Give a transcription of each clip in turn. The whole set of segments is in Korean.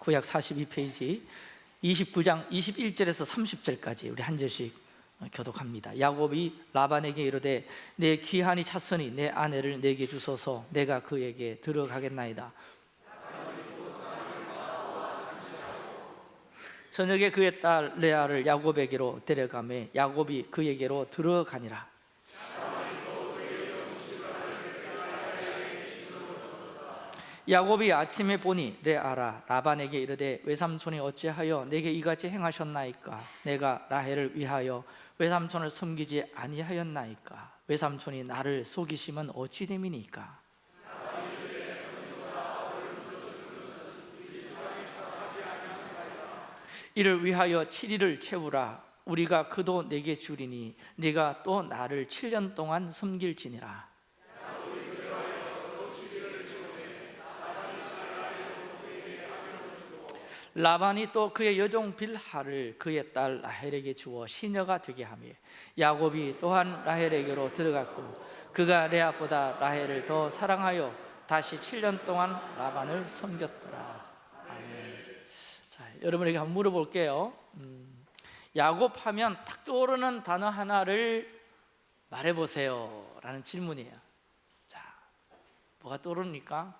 구약 42페이지 29장 21절에서 30절까지 우리 한 절씩 교독합니다. 야곱이 라반에게 이르되 내 귀한이 찼으니 내 아내를 내게 주소서. 내가 그에게 들어가겠나이다. 저녁에 그의 딸 레아를 야곱에게로 데려가매 야곱이 그에게로 들어가니라 야곱이 아침에 보니 레아라 라반에게 이르되 외삼촌이 어찌하여 내게 이같이 행하셨나이까? 내가 라헬을 위하여 외삼촌을 섬기지 아니하였나이까? 외삼촌이 나를 속이시면 어찌 됨이니까? 이를 위하여 7일을 채우라. 우리가 그도 내게 주리니 네가 또 나를 7년 동안 섬길지니라 라반이 또 그의 여종 빌하를 그의 딸 라헬에게 주어 시녀가 되게 하며 야곱이 또한 라헬에게로 들어갔고 그가 레아보다 라헬을 더 사랑하여 다시 7년 동안 라반을 섬겼더라. 아멘. 자, 여러분에게 한번 물어볼게요. 음, 야곱 하면 딱 떠오르는 단어 하나를 말해보세요. 라는 질문이에요. 자, 뭐가 떠오릅니까?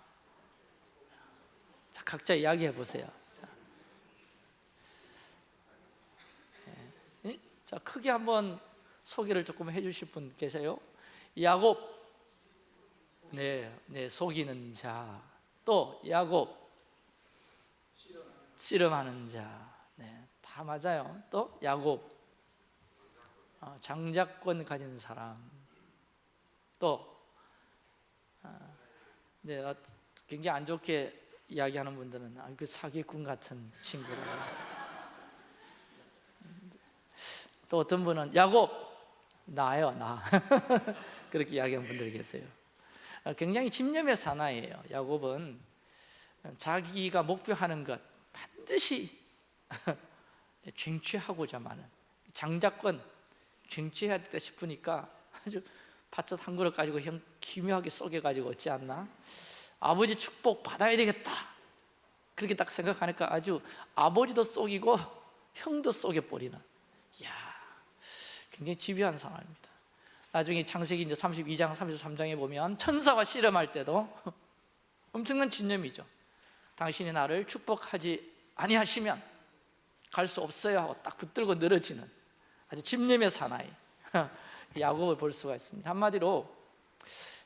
자, 각자 이야기해 보세요 자 크게 한번 소개를 조금 해 주실 분 계세요? 야곱 네, 네 속이는 자. 또 야곱 씨름하는 자. 네, 다 맞아요. 또 야곱 어, 장자권 가진 사람. 또 어, 네, 어, 굉장히 안 좋게 이야기하는 분들은 아, 그 사기꾼 같은 친구라. 또 어떤 분은 야곱 나요 나. 그렇게 이야기하는 분들이 계세요. 아, 굉장히 집념의 사나이에요. 야곱은 자기가 목표하는 것 반드시 쟁취하고자 하는 장자권 쟁취해야 되다 싶으니까 아주 팥젓 한 그릇 가지고 형 기묘하게 쏘개가지고 어찌 않나? 아버지 축복 받아야 되겠다. 그렇게 딱 생각하니까 아주 아버지도 쏘기고 형도 쏘개버리는 굉장히 집요한 상황입니다. 나중에 창세기 이제 32장, 33장에 보면 천사와 씨름할 때도 엄청난 진념이죠. 당신이 나를 축복하지 아니하시면 갈 수 없어요 하고 딱 붙들고 늘어지는 아주 집념의 사나이. 야곱을 볼 수가 있습니다. 한마디로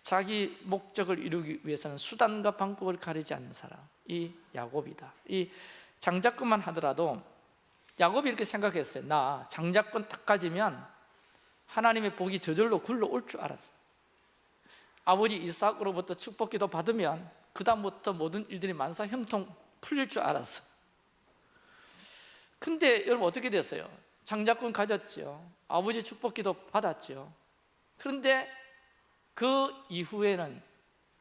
자기 목적을 이루기 위해서는 수단과 방법을 가리지 않는 사람 이 야곱이다. 이 장자권만 하더라도 야곱이 이렇게 생각했어요. 나 장자권 딱 가지면 하나님의 복이 저절로 굴러올 줄 알았어요. 아버지 이삭으로부터 축복기도 받으면 그 다음부터 모든 일들이 만사 형통 풀릴 줄 알았어 근데 여러분 어떻게 됐어요? 장자권 가졌죠 아버지 축복기도 받았죠 그런데 그 이후에는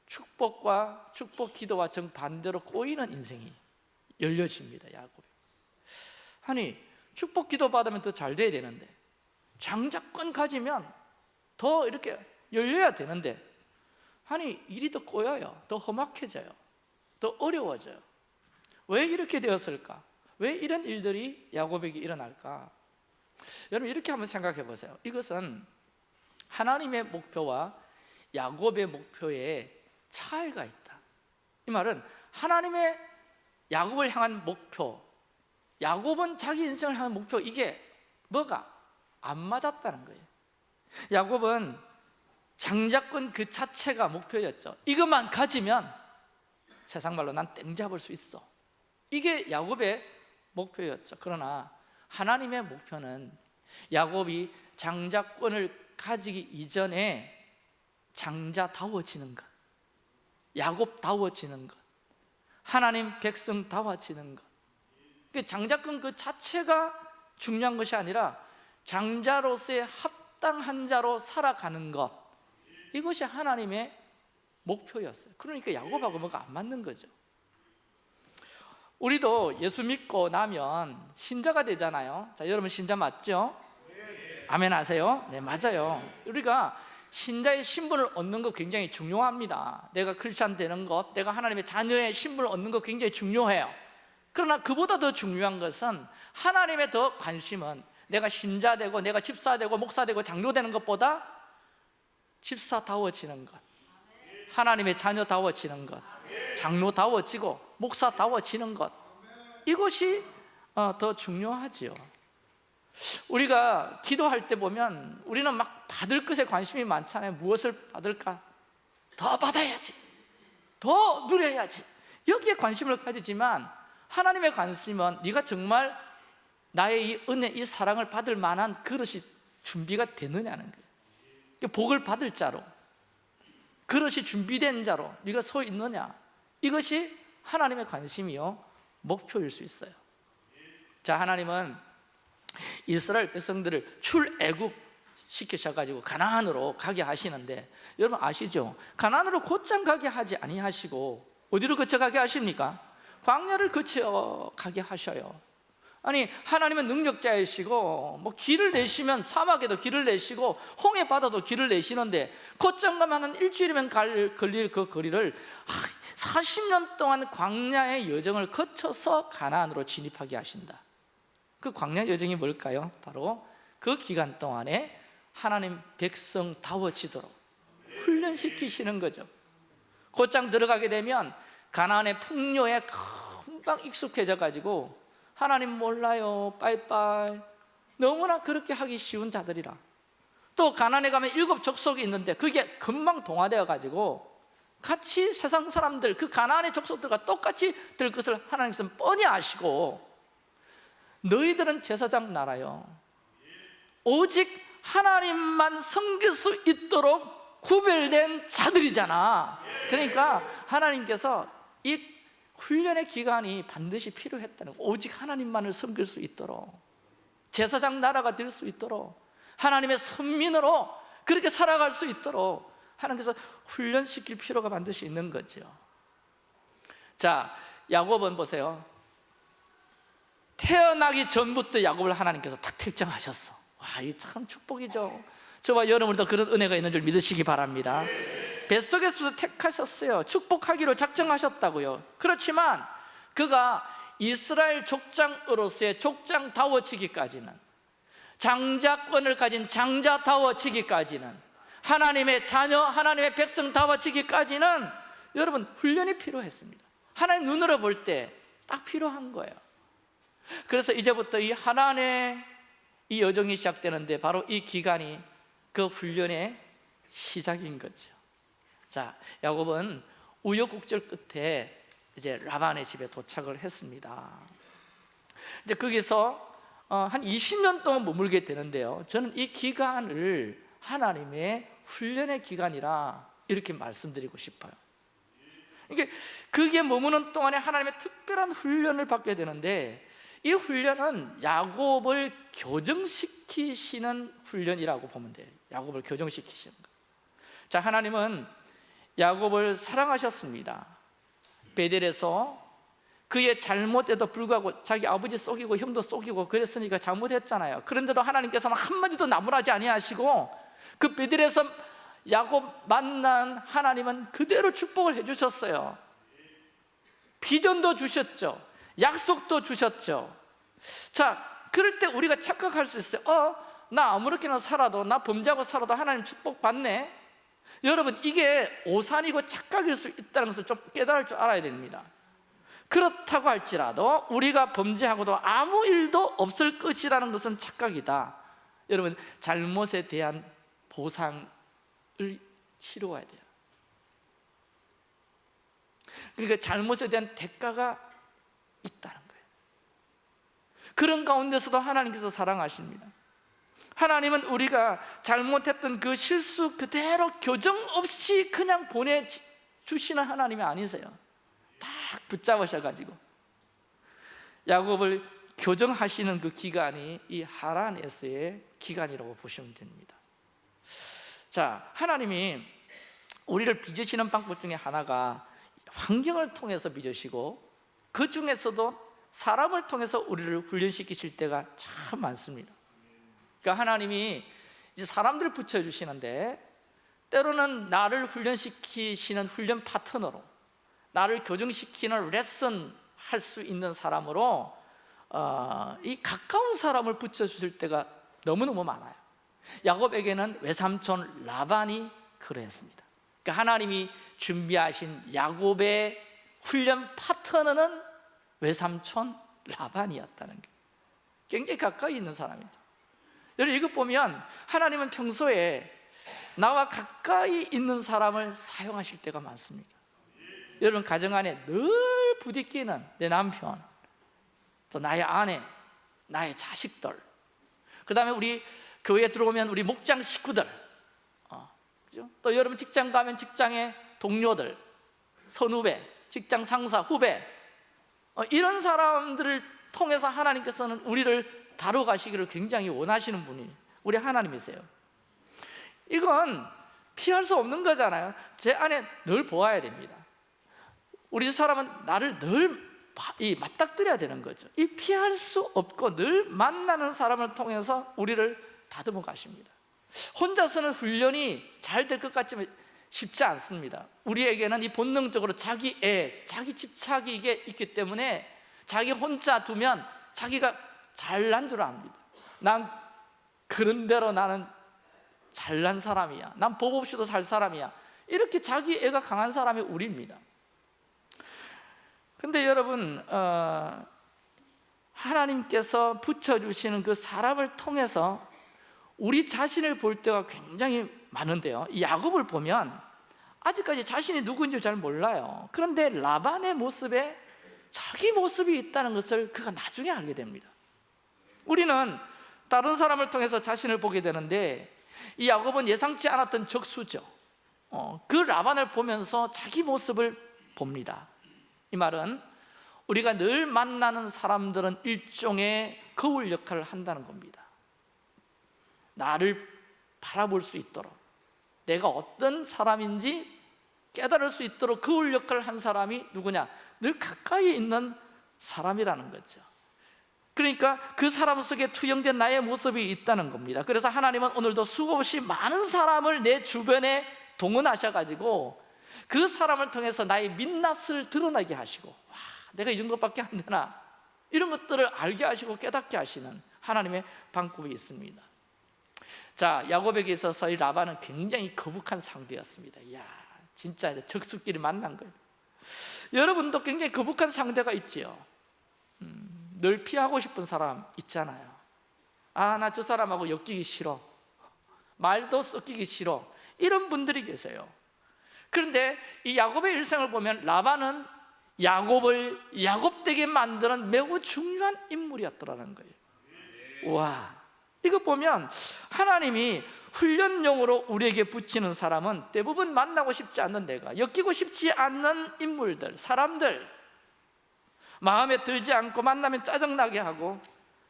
축복과 축복 기도와 정반대로 꼬이는 인생이 열려집니다 야곱이. 아니 축복 기도 받으면 더 잘 돼야 되는데 장자권 가지면 더 이렇게 열려야 되는데 아니 일이 더 꼬여요 더 험악해져요 더 어려워져요 왜 이렇게 되었을까? 왜 이런 일들이 야곱에게 일어날까? 여러분 이렇게 한번 생각해 보세요 이것은 하나님의 목표와 야곱의 목표에 차이가 있다 이 말은 하나님의 야곱을 향한 목표 야곱은 자기 인생을 향한 목표 이게 뭐가? 안 맞았다는 거예요. 야곱은 장자권 그 자체가 목표였죠. 이것만 가지면 세상 말로 난 땡 잡을 수 있어. 이게 야곱의 목표였죠. 그러나 하나님의 목표는 야곱이 장자권을 가지기 이전에 장자다워지는 것 야곱다워지는 것 하나님 백성다워지는 것. 그 장자권 그 자체가 중요한 것이 아니라 장자로서의 합당한 자로 살아가는 것. 이것이 하나님의 목표였어요. 그러니까 야곱하고 뭐가 안 맞는 거죠. 우리도 예수 믿고 나면 신자가 되잖아요. 자 여러분 신자 맞죠? 아멘 하세요? 네 맞아요. 우리가 신자의 신분을 얻는 거 굉장히 중요합니다. 내가 크리스찬 되는 것 내가 하나님의 자녀의 신분을 얻는 거 굉장히 중요해요. 그러나 그보다 더 중요한 것은 하나님의 더 관심은 내가 신자 되고 내가 집사 되고 목사 되고 장로 되는 것보다 집사다워지는 것. 하나님의 자녀다워지는 것. 장로다워지고 목사다워지는 것. 이것이 어, 더 중요하지요. 우리가 기도할 때 보면 우리는 막 받을 것에 관심이 많잖아요. 무엇을 받을까? 더 받아야지. 더 누려야지. 여기에 관심을 가지지만 하나님의 관심은 네가 정말 나의 이 은혜, 이 사랑을 받을 만한 그릇이 준비가 되느냐는 거예요 복을 받을 자로 그릇이 준비된 자로 네가 서 있느냐 이것이 하나님의 관심이요 목표일 수 있어요 자 하나님은 이스라엘 백성들을 출애굽 시키셔가지고 가나안으로 가게 하시는데 여러분 아시죠? 가나안으로 곧장 가게 하지 아니하시고 어디로 거쳐 가게 하십니까? 광야를 거쳐 가게 하셔요 아니 하나님은 능력자이시고 뭐 길을 내시면 사막에도 길을 내시고 홍해 바다도 길을 내시는데 곧장 가면 한 일주일이면 갈, 걸릴 그 거리를 40년 동안 광야의 여정을 거쳐서 가나안으로 진입하게 하신다 그 광야 여정이 뭘까요? 바로 그 기간 동안에 하나님 백성 다워지도록 훈련시키시는 거죠 곧장 들어가게 되면 가나안의 풍요에 금방 익숙해져 가지고 하나님 몰라요. 빠이빠이 너무나 그렇게 하기 쉬운 자들이라. 또 가난에 가면 일곱 족속이 있는데 그게 금방 동화되어 가지고 같이 세상 사람들 그 가나안의 족속들과 똑같이 될 것을 하나님께서 뻔히 아시고 너희들은 제사장 나라요. 오직 하나님만 섬길 수 있도록 구별된 자들이잖아. 그러니까 하나님께서 이 훈련의 기간이 반드시 필요했다는 거. 오직 하나님만을 섬길 수 있도록 제사장 나라가 될 수 있도록 하나님의 선민으로 그렇게 살아갈 수 있도록 하나님께서 훈련시킬 필요가 반드시 있는 거죠. 자 야곱은 보세요. 태어나기 전부터 야곱을 하나님께서 딱 택정하셨어. 와, 이 참 축복이죠. 저와 여러분도 그런 은혜가 있는 줄 믿으시기 바랍니다 뱃속에서도 택하셨어요. 축복하기로 작정하셨다고요. 그렇지만 그가 이스라엘 족장으로서의 족장다워치기까지는 장자권을 가진 장자다워치기까지는 하나님의 자녀, 하나님의 백성다워치기까지는 여러분 훈련이 필요했습니다. 하나님 눈으로 볼 때 딱 필요한 거예요. 그래서 이제부터 이 하나님의 이 여정이 시작되는데 바로 이 기간이 그 훈련의 시작인 거죠 자, 야곱은 우여곡절 끝에 이제 라반의 집에 도착을 했습니다. 이제 거기서 어, 한 20년 동안 머물게 되는데요. 저는 이 기간을 하나님의 훈련의 기간이라 이렇게 말씀드리고 싶어요. 이게 그게 머무는 동안에 하나님의 특별한 훈련을 받게 되는데 이 훈련은 야곱을 교정시키시는 훈련이라고 보면 돼요. 야곱을 교정시키시는 거. 자, 하나님은 야곱을 사랑하셨습니다. 베델에서 그의 잘못에도 불구하고 자기 아버지 속이고 형도 속이고 그랬으니까 잘못했잖아요. 그런데도 하나님께서는 한마디도 나무라지 아니하시고 그 베델에서 야곱 만난 하나님은 그대로 축복을 해주셨어요. 비전도 주셨죠. 약속도 주셨죠. 자 그럴 때 우리가 착각할 수 있어요. 어? 나 아무렇게나 살아도 나 범죄하고 살아도 하나님 축복 받네 여러분 이게 오산이고 착각일 수 있다는 것을 좀 깨달을 줄 알아야 됩니다. 그렇다고 할지라도 우리가 범죄하고도 아무 일도 없을 것이라는 것은 착각이다. 여러분 잘못에 대한 보상을 치루어야 돼요. 그러니까 잘못에 대한 대가가 있다는 거예요. 그런 가운데서도 하나님께서 사랑하십니다 하나님은 우리가 잘못했던 그 실수 그대로 교정 없이 그냥 보내주시는 하나님이 아니세요. 딱 붙잡으셔가지고. 야곱을 교정하시는 그 기간이 이 하란에서의 기간이라고 보시면 됩니다. 자 하나님이 우리를 빚으시는 방법 중에 하나가 환경을 통해서 빚으시고 그 중에서도 사람을 통해서 우리를 훈련시키실 때가 참 많습니다 그러니까 하나님이 이제 사람들을 붙여주시는데 때로는 나를 훈련시키시는 훈련 파트너로 나를 교정시키는 레슨 할 수 있는 사람으로 어, 이 가까운 사람을 붙여주실 때가 너무너무 많아요. 야곱에게는 외삼촌 라반이 그러했습니다. 그러니까 하나님이 준비하신 야곱의 훈련 파트너는 외삼촌 라반이었다는 게 굉장히 가까이 있는 사람이죠 여러분 이것 보면 하나님은 평소에 나와 가까이 있는 사람을 사용하실 때가 많습니다 여러분 가정 안에 늘 부딪히는 내 남편 또 나의 아내, 나의 자식들 그 다음에 우리 교회에 들어오면 우리 목장 식구들 어, 그죠? 또 여러분 직장 가면 직장의 동료들 선후배, 직장 상사, 후배 어, 이런 사람들을 통해서 하나님께서는 우리를 다뤄가시기를 굉장히 원하시는 분이 우리 하나님이세요. 이건 피할 수 없는 거잖아요. 제 안에 늘 보아야 됩니다. 우리 집 사람은 나를 늘 맞닥뜨려야 되는 거죠. 이 피할 수 없고 늘 만나는 사람을 통해서 우리를 다듬어 가십니다. 혼자서는 훈련이 잘 될 것 같지만 쉽지 않습니다. 우리에게는 이 본능적으로 자기 애, 자기 집착이 있기 때문에 자기 혼자 두면 자기가 잘난 줄 압니다. 난 그런 대로 나는 잘난 사람이야. 난 법 없이도 살 사람이야. 이렇게 자기 애가 강한 사람이 우리입니다. 근데 여러분 어, 하나님께서 붙여주시는 그 사람을 통해서 우리 자신을 볼 때가 굉장히 많은데요. 이 야곱을 보면 아직까지 자신이 누구인지 잘 몰라요. 그런데 라반의 모습에 자기 모습이 있다는 것을 그가 나중에 알게 됩니다 우리는 다른 사람을 통해서 자신을 보게 되는데 이 야곱은 예상치 않았던 적수죠. 어, 그 라반을 보면서 자기 모습을 봅니다. 이 말은 우리가 늘 만나는 사람들은 일종의 거울 역할을 한다는 겁니다. 나를 바라볼 수 있도록 내가 어떤 사람인지 깨달을 수 있도록 거울 역할을 한 사람이 누구냐? 늘 가까이 있는 사람이라는 거죠 그러니까 그 사람 속에 투영된 나의 모습이 있다는 겁니다. 그래서 하나님은 오늘도 수없이 많은 사람을 내 주변에 동원하셔가지고 그 사람을 통해서 나의 민낯을 드러나게 하시고 와, 내가 이 정도밖에 안 되나? 이런 것들을 알게 하시고 깨닫게 하시는 하나님의 방법이 있습니다. 자 야곱에게 있어서 이 라반은 굉장히 거북한 상대였습니다. 이야 진짜 이제 적수끼리 만난 거예요. 여러분도 굉장히 거북한 상대가 있지요. 음, 늘 피하고 싶은 사람 있잖아요. 아 나 저 사람하고 엮이기 싫어. 말도 섞이기 싫어. 이런 분들이 계세요. 그런데 이 야곱의 일생을 보면 라반은 야곱을 야곱되게 만드는 매우 중요한 인물이었더라는 거예요. 와. 이거 보면 하나님이 훈련용으로 우리에게 붙이는 사람은 대부분 만나고 싶지 않는 내가 엮이고 싶지 않는 인물들, 사람들 마음에 들지 않고 만나면 짜증나게 하고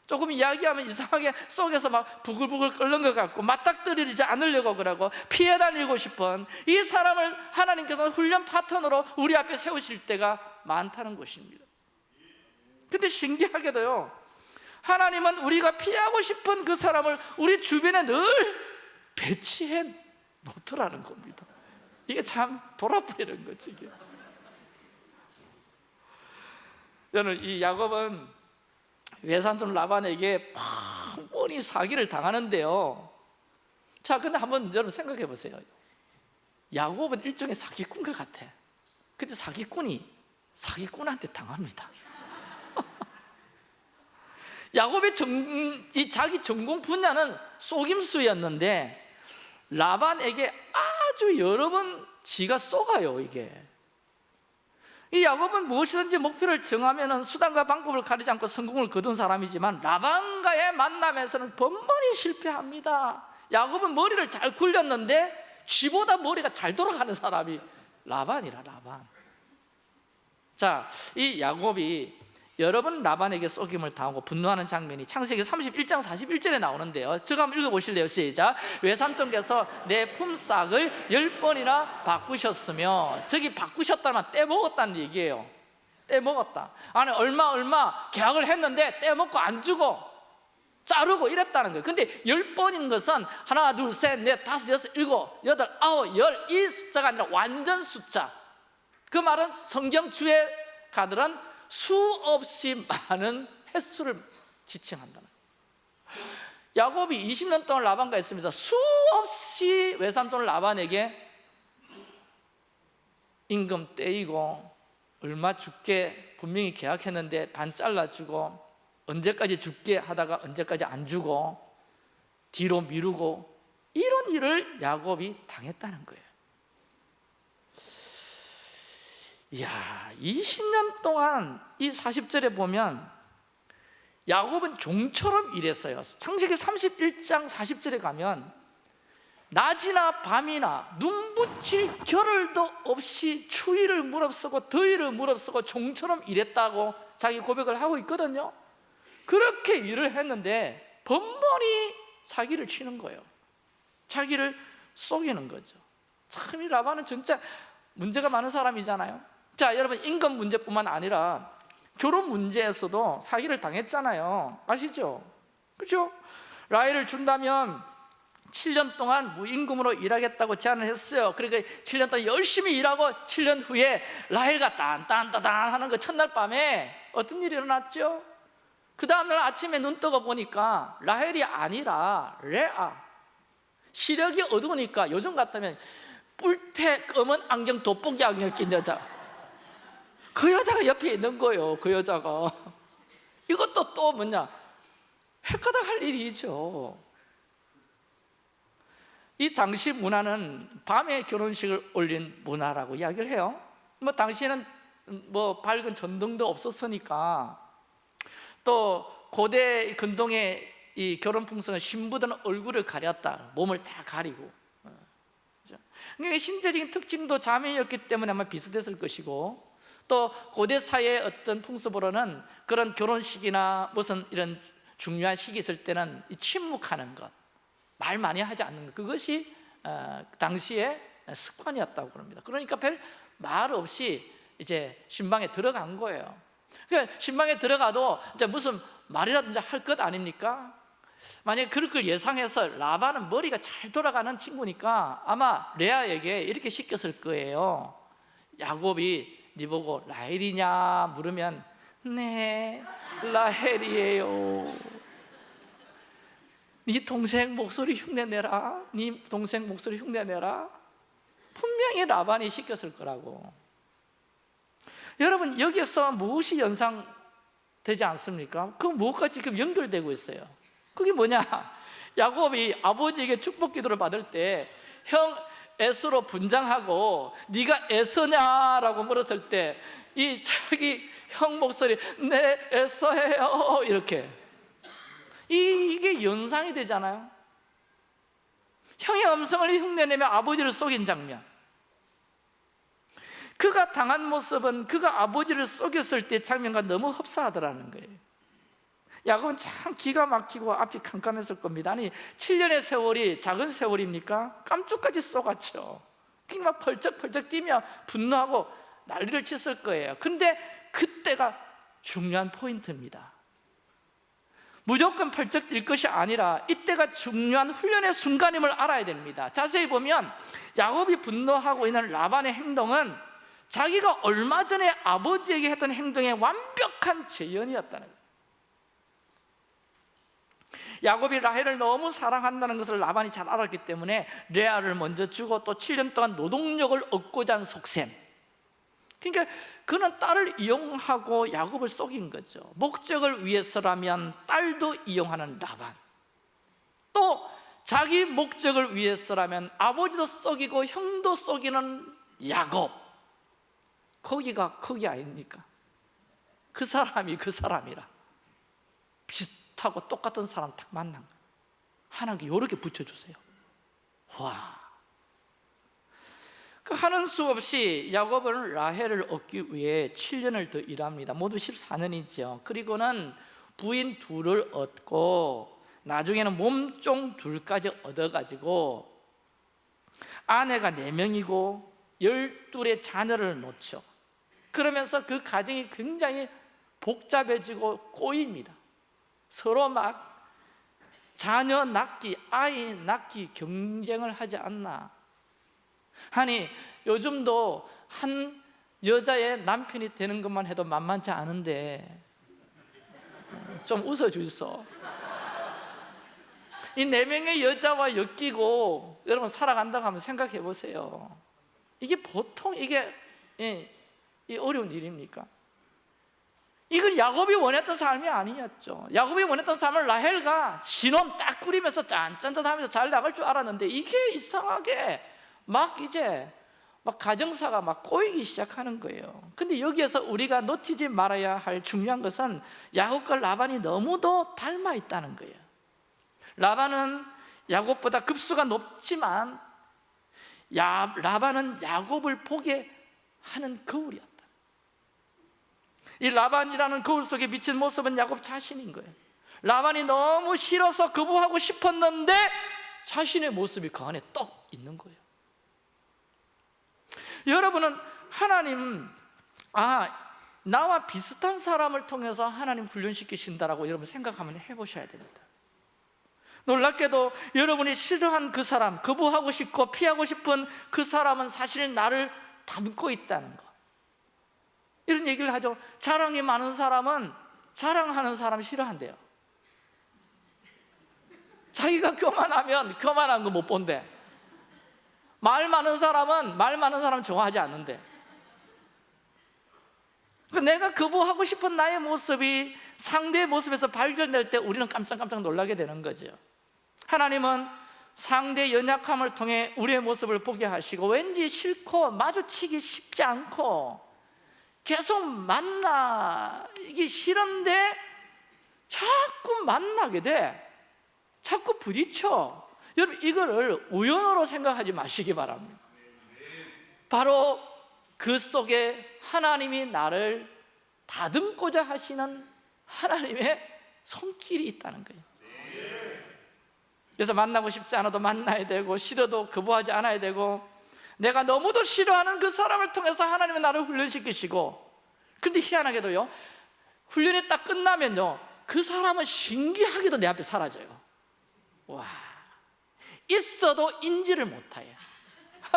조금 이야기하면 이상하게 속에서 막 부글부글 끓는 것 같고 맞닥뜨리지 않으려고 그러고 피해 다니고 싶은 이 사람을 하나님께서는 훈련 파트너로 우리 앞에 세우실 때가 많다는 것입니다. 근데 신기하게도요 하나님은 우리가 피하고 싶은 그 사람을 우리 주변에 늘 배치해 놓더라는 겁니다. 이게 참 돌아버리는 거지 이게 저는 이 야곱은 외삼촌 라반에게 뻔히 사기를 당하는데요. 자 근데 한번 여러분 생각해 보세요. 야곱은 일종의 사기꾼과 같아. 근데 사기꾼이 사기꾼한테 당합니다. 야곱의 정, 이 자기 전공 분야는 속임수였는데 라반에게 아주 여러 번 지가 쏘가요 이게 이 야곱은 무엇이든지 목표를 정하면 수단과 방법을 가리지 않고 성공을 거둔 사람이지만 라반과의 만남에서는 번번이 실패합니다. 야곱은 머리를 잘 굴렸는데 쥐보다 머리가 잘 돌아가는 사람이 라반이라 라반. 자, 이 야곱이 여러 번 라반에게 속임을 당하고 분노하는 장면이 창세기 31장 41절에 나오는데요. 제가 한번 읽어보실래요? 시작. 외삼촌께서 내 품삯을 열 번이나 바꾸셨으며 저기 바꾸셨다면 떼먹었다는 얘기예요. 떼먹었다. 아니 얼마 얼마 계약을 했는데 떼먹고 안 주고 자르고 이랬다는 거예요. 근데 열 번인 것은 하나 둘 셋 넷 다섯 여섯 일곱 여덟 아홉 열 이 숫자가 아니라 완전 숫자. 그 말은 성경 주의 가들은 수없이 많은 횟수를 지칭한다는. 야곱이 20년 동안 라반과 있으면서 수없이 외삼촌 라반에게 임금 떼이고 얼마 줄게 분명히 계약했는데 반 잘라주고 언제까지 줄게 하다가 언제까지 안 주고 뒤로 미루고 이런 일을 야곱이 당했다는 거예요 이야 20년 동안 이 40절에 보면 야곱은 종처럼 일했어요. 창세기 31장 40절에 가면 낮이나 밤이나 눈 붙일 겨를도 없이 추위를 무릅쓰고 더위를 무릅쓰고 종처럼 일했다고 자기 고백을 하고 있거든요. 그렇게 일을 했는데 번번이 사기를 치는 거예요. 자기를 속이는 거죠. 참 이 라반은 진짜 문제가 많은 사람이잖아요 자 여러분 인권 문제뿐만 아니라 결혼 문제에서도 사기를 당했잖아요 아시죠? 그렇죠? 라헬을 준다면 7년 동안 무임금으로 일하겠다고 제안을 했어요 그러니까 7년 동안 열심히 일하고 7년 후에 라헬가 딴딴따단 하는 그 첫날 밤에 어떤 일이 일어났죠? 그 다음날 아침에 눈 떠가 보니까 라헬이 아니라 레아 시력이 어두우니까 요즘 같다면 뿔테 검은 안경 돋보기 안경 낀 여자 그 여자가 옆에 있는 거예요 그 여자가. 이것도 또 뭐냐? 헷가닥 할 일이죠. 이 당시 문화는 밤에 결혼식을 올린 문화라고 이야기를 해요. 뭐 당시에는 뭐 밝은 전등도 없었으니까. 또 고대 근동의 이 결혼 풍습은 신부들은 얼굴을 가렸다. 몸을 다 가리고. 어? 그러니까 신체적인 특징도 자매였기 때문에 아마 비슷했을 것이고 또 고대 사회의 어떤 풍습으로는 그런 결혼식이나 무슨 이런 중요한 시기 있을 때는 이 침묵하는 것, 말 많이 하지 않는 것 그것이 어, 당시의 습관이었다고 그럽니다. 그러니까 별 말 없이 이제 신방에 들어간 거예요. 그러니까 신방에 들어가도 이제 무슨 말이라든지 할 것 아닙니까? 만약에 그럴 걸 예상해서 라반은 머리가 잘 돌아가는 친구니까 아마 레아에게 이렇게 시켰을 거예요. 야곱이 네 보고 라헬이냐 물으면 네 라헬이에요. 네 동생 목소리 흉내내라. 네 동생 목소리 흉내내라. 분명히 라반이 시켰을 거라고. 여러분 여기에서 무엇이 연상되지 않습니까? 그 무엇과 지금 연결되고 있어요? 그게 뭐냐? 야곱이 아버지에게 축복 기도를 받을 때 형 에서로 분장하고 네가 에서냐라고 물었을 때 이 자기 형 목소리 네 에서해요. 이렇게. 이, 이게 연상이 되잖아요. 형의 음성을 흉내내며 아버지를 속인 장면. 그가 당한 모습은 그가 아버지를 속였을 때 장면과 너무 흡사하더라는 거예요 야곱은 참 기가 막히고 앞이 캄캄했을 겁니다. 아니 7년의 세월이 작은 세월입니까? 깜짝까지 쏘갔죠. 막 펄쩍펄쩍 뛰며 분노하고 난리를 쳤을 거예요. 근데 그때가 중요한 포인트입니다. 무조건 펄쩍 뛸 것이 아니라 이때가 중요한 훈련의 순간임을 알아야 됩니다. 자세히 보면 야곱이 분노하고 있는 라반의 행동은 자기가 얼마 전에 아버지에게 했던 행동의 완벽한 재현이었다는 거예요 야곱이 라헬을 너무 사랑한다는 것을 라반이 잘 알았기 때문에 레아를 먼저 주고 또 7년 동안 노동력을 얻고자 한 속셈. 그러니까 그는 딸을 이용하고 야곱을 속인 거죠. 목적을 위해서라면 딸도 이용하는 라반. 또 자기 목적을 위해서라면 아버지도 속이고 형도 속이는 야곱. 거기가 거기 아닙니까? 그 사람이 그 사람이라. 비슷 하고 똑같은 사람 딱 만난 거예요. 하나님께 이렇게 붙여주세요. 와. 그 하는 수 없이 야곱은 라헬을 얻기 위해 7년을 더 일합니다. 모두 14년이죠. 그리고는 부인 둘을 얻고 나중에는 몸종 둘까지 얻어가지고 아내가 4명이고 12의 자녀를 놓죠. 그러면서 그 가정이 굉장히 복잡해지고 꼬입니다 서로 막 자녀 낳기, 아이 낳기 경쟁을 하지 않나. 아니 요즘도 한 여자의 남편이 되는 것만 해도 만만치 않은데. 좀 웃어주소. 이 네 명의 여자와 엮이고 여러분 살아간다고 하면 생각해 보세요. 이게 보통 이게 예, 이 어려운 일입니까? 이건 야곱이 원했던 삶이 아니었죠. 야곱이 원했던 삶을 라헬과 신혼 딱 꾸리면서 짠짠짠 하면서 잘 나갈 줄 알았는데 이게 이상하게 막 이제 막 가정사가 막 꼬이기 시작하는 거예요. 근데 여기에서 우리가 놓치지 말아야 할 중요한 것은 야곱과 라반이 너무도 닮아 있다는 거예요. 라반은 야곱보다 급수가 높지만 야, 라반은 야곱을 보게 하는 거울이었다 이 라반이라는 거울 속에 비친 모습은 야곱 자신인 거예요. 라반이 너무 싫어서 거부하고 싶었는데 자신의 모습이 그 안에 떡 있는 거예요. 여러분은 하나님 아 나와 비슷한 사람을 통해서 하나님 훈련시키신다라고 여러분 생각하면 해보셔야 됩니다. 놀랍게도 여러분이 싫어한 그 사람 거부하고 싶고 피하고 싶은 그 사람은 사실 나를 담고 있다는 것 이런 얘기를 하죠. 자랑이 많은 사람은 자랑하는 사람 싫어한대요. 자기가 교만하면 교만한 거 못 본대. 말 많은 사람은 말 많은 사람 좋아하지 않는데 내가 거부하고 싶은 나의 모습이 상대의 모습에서 발견될 때 우리는 깜짝깜짝 놀라게 되는 거죠. 하나님은 상대의 연약함을 통해 우리의 모습을 보게 하시고 왠지 싫고 마주치기 쉽지 않고 계속 만나기 싫은데 자꾸 만나게 돼. 자꾸 부딪혀. 여러분 이거를 우연으로 생각하지 마시기 바랍니다. 바로 그 속에 하나님이 나를 다듬고자 하시는 하나님의 손길이 있다는 거예요. 그래서 만나고 싶지 않아도 만나야 되고 싫어도 거부하지 않아야 되고 내가 너무도 싫어하는 그 사람을 통해서 하나님은 나를 훈련시키시고 근데 희한하게도요 훈련이 딱 끝나면요 그 사람은 신기하게도 내 앞에 사라져요. 와 있어도 인지를 못해요.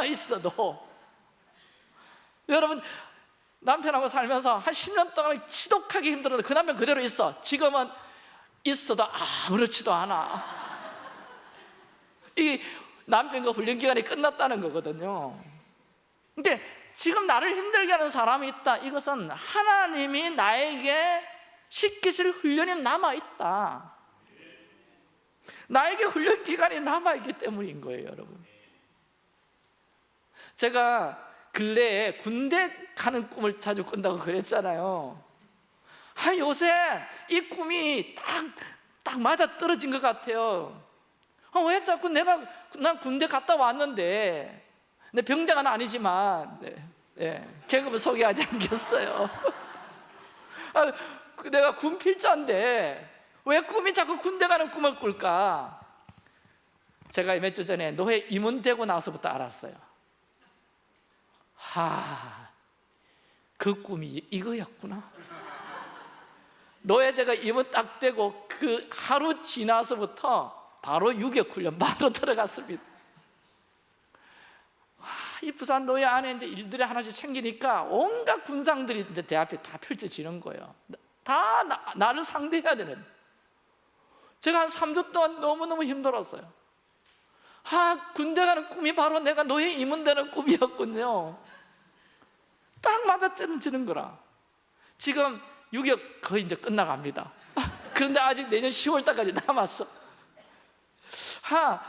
있어도. 여러분 남편하고 살면서 한 10년 동안 지독하게 힘들었는데 그 남편 그대로 있어. 지금은 있어도 아무렇지도 않아. 이 남편과 훈련 기간이 끝났다는 거거든요. 근데 지금 나를 힘들게 하는 사람이 있다. 이것은 하나님이 나에게 시키실 훈련이 남아있다. 나에게 훈련 기간이 남아있기 때문인 거예요 여러분. 제가 근래에 군대 가는 꿈을 자주 꾼다고 그랬잖아요. 아 요새 이 꿈이 딱, 딱 맞아 떨어진 것 같아요. 아, 왜 자꾸 내가 난 군대 갔다 왔는데. 내 병장은 아니지만 네, 네, 계급을 소개하지 않겠어요. 아, 그 내가 군필자인데 왜 꿈이 자꾸 군대 가는 꿈을 꿀까? 제가 몇 주 전에 노예 임원되고 나서부터 알았어요. 하, 그 꿈이 이거였구나. 노예제가 임원 딱 되고 그 하루 지나서부터 바로 유격훈련 바로 들어갔습니다. 와, 이 부산 노예 안에 이제 일들이 하나씩 챙기니까 온갖 군상들이 이제 내 앞에 다 펼쳐지는 거예요. 다 나, 나를 상대해야 되는. 제가 한 3주 동안 너무너무 힘들었어요. 아 군대 가는 꿈이 바로 내가 노예 임원되는 꿈이었군요. 딱 맞아뜨는 거라. 지금 6역 거의 이제 끝나갑니다. 그런데 아직 내년 10월 달까지 남았어 하,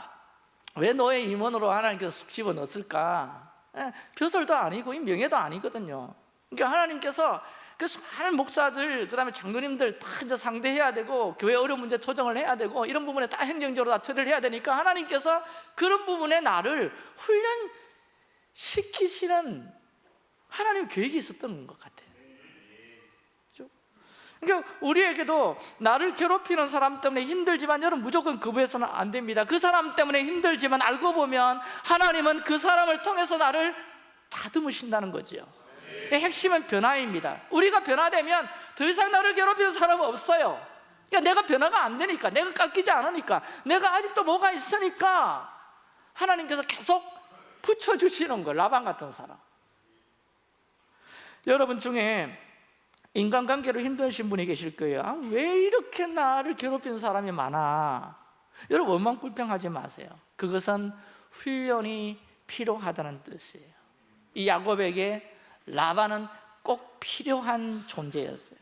왜 너의 임원으로 하나님께서 쑥 집어넣었을까? 예, 벼슬도 아니고 명예도 아니거든요 그러니까 하나님께서 그 수많은 목사들, 그 다음에 장로님들 다 이제 상대해야 되고 교회 어려운 문제 조정을 해야 되고 이런 부분에 다 행정적으로 다 처리를 해야 되니까 하나님께서 그런 부분에 나를 훈련시키시는 하나님 계획이 있었던 것 같아요 그러니까 우리에게도 나를 괴롭히는 사람 때문에 힘들지만 여러분 무조건 거부해서는 안 됩니다. 그 사람 때문에 힘들지만 알고 보면 하나님은 그 사람을 통해서 나를 다듬으신다는 거죠 핵심은 변화입니다. 우리가 변화되면 더 이상 나를 괴롭히는 사람은 없어요. 그러니까 내가 변화가 안 되니까 내가 깎이지 않으니까 내가 아직도 뭐가 있으니까 하나님께서 계속 붙여주시는 거 라반 같은 사람. 여러분 중에 인간관계로 힘드신 분이 계실 거예요. 아, 왜 이렇게 나를 괴롭힌 사람이 많아? 여러분 원망 불평하지 마세요. 그것은 훈련이 필요하다는 뜻이에요. 이 야곱에게 라반은 꼭 필요한 존재였어요.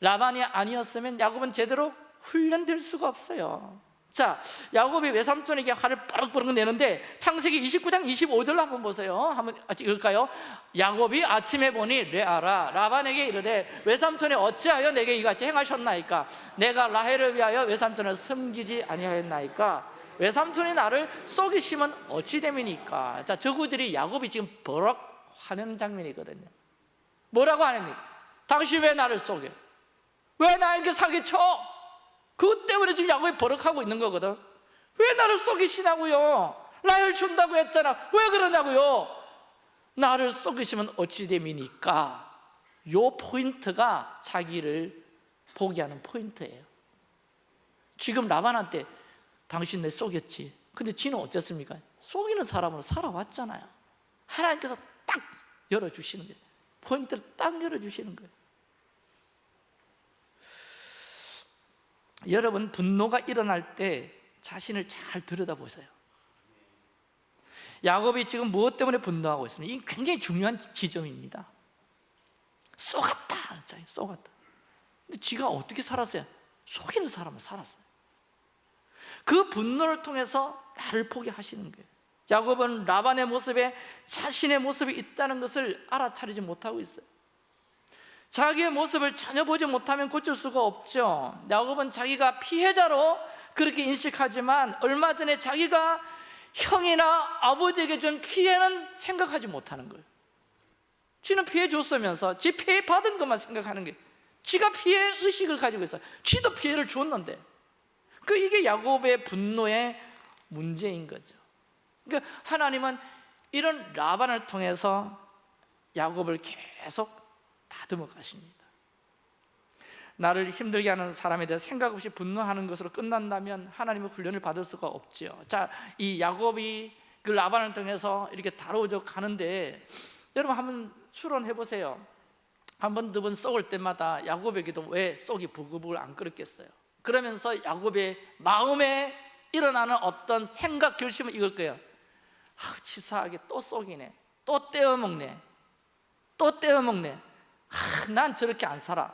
라반이 아니었으면 야곱은 제대로 훈련될 수가 없어요 자, 야곱이 외삼촌에게 화를 빠르빠르 내는데 창세기 29장 25절 한번 보세요 한번 읽을까요? 야곱이 아침에 보니 레아라 라반에게 이르되 외삼촌이 어찌하여 내게 이같이 행하셨나이까 내가 라헬을 위하여 외삼촌을 섬기지 아니하였나이까 외삼촌이 나를 속이시면 어찌 됨이니까 자, 저구들이 야곱이 지금 버럭 화내는 장면이거든요 뭐라고 하십니까? 당신 왜 나를 속여? 왜 나에게 사기쳐? 그것 때문에 지금 야곱이 버럭하고 있는 거거든. 왜 나를 속이시냐고요? 나를 준다고 했잖아. 왜 그러냐고요? 나를 속이시면 어찌 됨이니까? 요 포인트가 자기를 포기하는 포인트예요. 지금 라반한테 당신 내 속였지. 근데 지는 어땠습니까? 속이는 사람으로 살아왔잖아요. 하나님께서 딱 열어주시는 거예요. 포인트를 딱 열어주시는 거예요 여러분 분노가 일어날 때 자신을 잘 들여다보세요. 야곱이 지금 무엇 때문에 분노하고 있습니까? 이 굉장히 중요한 지점입니다. 쏘갔다! 쏘갔다. 근데 지가 어떻게 살았어요? 속이는 사람은 살았어요. 그 분노를 통해서 나를 포기하시는 거예요. 야곱은 라반의 모습에 자신의 모습이 있다는 것을 알아차리지 못하고 있어요 자기의 모습을 전혀 보지 못하면 고칠 수가 없죠. 야곱은 자기가 피해자로 그렇게 인식하지만 얼마 전에 자기가 형이나 아버지에게 준 피해는 생각하지 못하는 거예요. 지는 피해 줬으면서 지 피해 받은 것만 생각하는 게 지가 피해 의식을 가지고 있어요. 지도 피해를 줬는데. 그 이게 야곱의 분노의 문제인 거죠. 그러니까 하나님은 이런 라반을 통해서 야곱을 계속 다듬어 가십니다. 나를 힘들게 하는 사람에 대해 생각 없이 분노하는 것으로 끝난다면 하나님의 훈련을 받을 수가 없죠 자, 이 야곱이 그 라반을 통해서 이렇게 다뤄져 가는데 여러분 한번 추론해 보세요. 한 번, 두번 쏘을 때마다 야곱에게도 왜 쏙이 부글부글 안 끓었겠어요? 그러면서 야곱의 마음에 일어나는 어떤 생각, 결심은 이걸 거예요. 아, 치사하게 또 쏙이네. 또 떼어먹네. 또 떼어먹네 아, 난 저렇게 안 살아.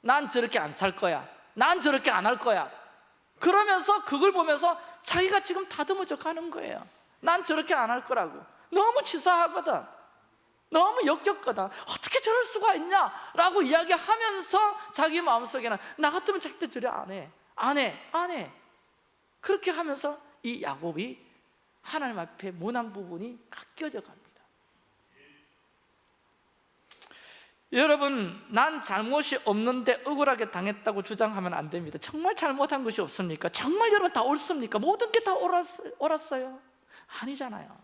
난 저렇게 안 살 거야. 난 저렇게 안 할 거야. 그러면서 그걸 보면서 자기가 지금 다듬어져 가는 거예요. 난 저렇게 안 할 거라고. 너무 치사하거든. 너무 역겹거든. 어떻게 저럴 수가 있냐? 라고 이야기하면서 자기 마음속에는 나 같으면 절대 저래 안해. 안해. 안해. 그렇게 하면서 이 야곱이 하나님 앞에 모난 부분이 깎여져 갑니다 여러분 난 잘못이 없는데 억울하게 당했다고 주장하면 안 됩니다 정말 잘못한 것이 없습니까? 정말 여러분 다 옳습니까? 모든 게 다 옳았어요? 아니잖아요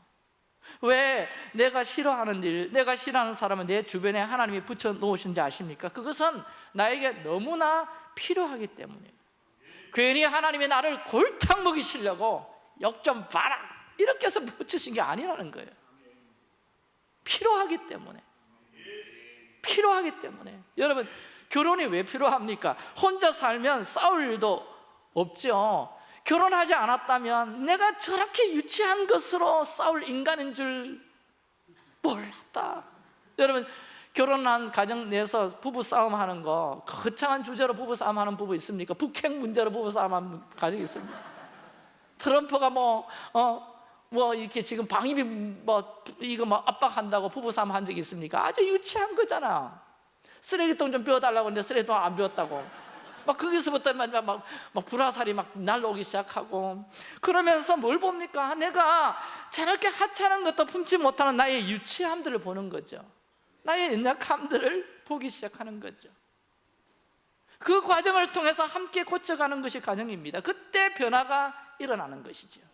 왜 내가 싫어하는 일, 내가 싫어하는 사람은 내 주변에 하나님이 붙여놓으신지 아십니까? 그것은 나에게 너무나 필요하기 때문이에요 괜히 하나님이 나를 골탕 먹이시려고 역좀 봐라 이렇게 해서 붙이신 게 아니라는 거예요 필요하기 때문에 필요하기 때문에 여러분 결혼이 왜 필요합니까? 혼자 살면 싸울 일도 없죠 결혼하지 않았다면 내가 저렇게 유치한 것으로 싸울 인간인 줄 몰랐다 여러분 결혼한 가정 내에서 부부 싸움 하는 거 거창한 주제로 부부 싸움 하는 부부 있습니까? 북핵 문제로 부부 싸움 하는 가정이 있습니까? 트럼프가 뭐 어, 뭐 이렇게 지금 방위비 뭐 이거 뭐 압박한다고 부부싸움 한 적이 있습니까? 아주 유치한 거잖아. 쓰레기통 좀 비워달라고 했는데 쓰레기통 안 비웠다고. 막 거기서부터 막, 막, 막 불화살이 막 날라오기 시작하고. 그러면서 뭘 봅니까? 내가 저렇게 하찮은 것도 품지 못하는 나의 유치함들을 보는 거죠. 나의 연약함들을 보기 시작하는 거죠. 그 과정을 통해서 함께 고쳐가는 것이 과정입니다. 그때 변화가 일어나는 것이죠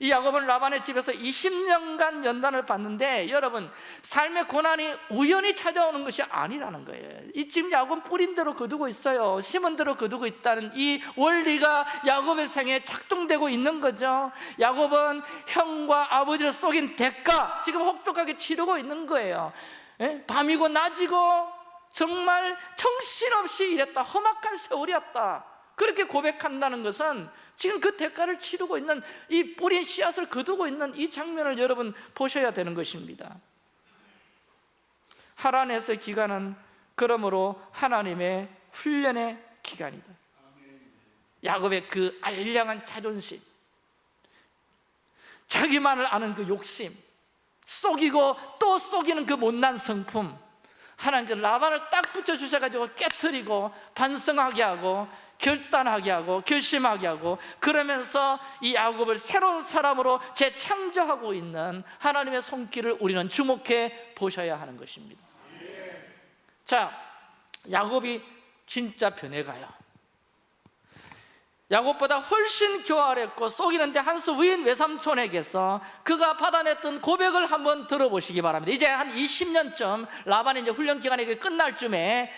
이 야곱은 라반의 집에서 20년간 연단을 받는데 여러분 삶의 고난이 우연히 찾아오는 것이 아니라는 거예요. 이 지금 야곱은 뿌린 대로 거두고 있어요. 심은 대로 거두고 있다는 이 원리가 야곱의 생에 작동되고 있는 거죠. 야곱은 형과 아버지를 속인 대가 지금 혹독하게 치르고 있는 거예요. 예? 밤이고 낮이고 정말 정신없이 일했다. 험악한 세월이었다. 그렇게 고백한다는 것은 지금 그 대가를 치르고 있는 이 뿌린 씨앗을 거두고 있는 이 장면을 여러분 보셔야 되는 것입니다. 하란에서 기간은 그러므로 하나님의 훈련의 기간이다. 야곱의 그 알량한 자존심 자기만을 아는 그 욕심 속이고 또 속이는 그 못난 성품 하나님께서 라반을 딱 붙여주셔가지고 깨뜨리고 반성하게 하고 결단하게 하고 결심하게 하고 그러면서 이 야곱을 새로운 사람으로 재창조하고 있는 하나님의 손길을 우리는 주목해 보셔야 하는 것입니다. 자, 야곱이 진짜 변해가요. 야곱보다 훨씬 교활했고 속이는데 한수 위인 외삼촌에게서 그가 받아냈던 고백을 한번 들어보시기 바랍니다. 이제 한 20년쯤 라반이 이제 훈련 기간이 끝날 쯤에